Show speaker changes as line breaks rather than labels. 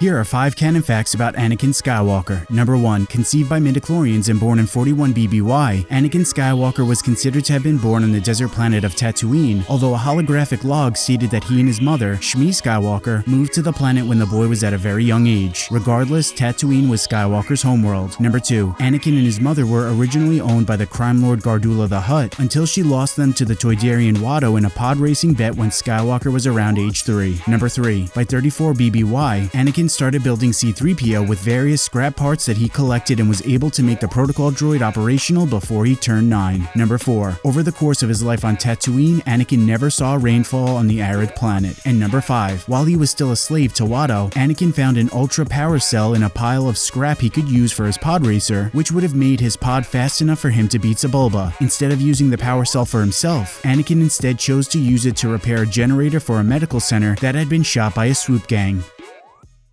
Here are 5 canon facts about Anakin Skywalker. Number 1. Conceived by midichlorians and born in 41 BBY, Anakin Skywalker was considered to have been born on the desert planet of Tatooine, although a holographic log stated that he and his mother, Shmi Skywalker, moved to the planet when the boy was at a very young age. Regardless, Tatooine was Skywalker's homeworld. Number 2. Anakin and his mother were originally owned by the crime lord Gardulla the Hutt until she lost them to the Toydarian Watto in a pod racing bet when Skywalker was around age 3. Number 3. By 34 BBY, Anakin started building C-3PO with various scrap parts that he collected and was able to make the protocol droid operational before he turned 9. Number 4. Over the course of his life on Tatooine, Anakin never saw rainfall on the arid planet. And number 5. While he was still a slave to Watto, Anakin found an ultra power cell in a pile of scrap he could use for his pod racer, which would have made his pod fast enough for him to beat Sebulba. Instead of using the power cell for himself, Anakin instead chose to use it to repair a generator for a medical center that had been shot by a swoop gang.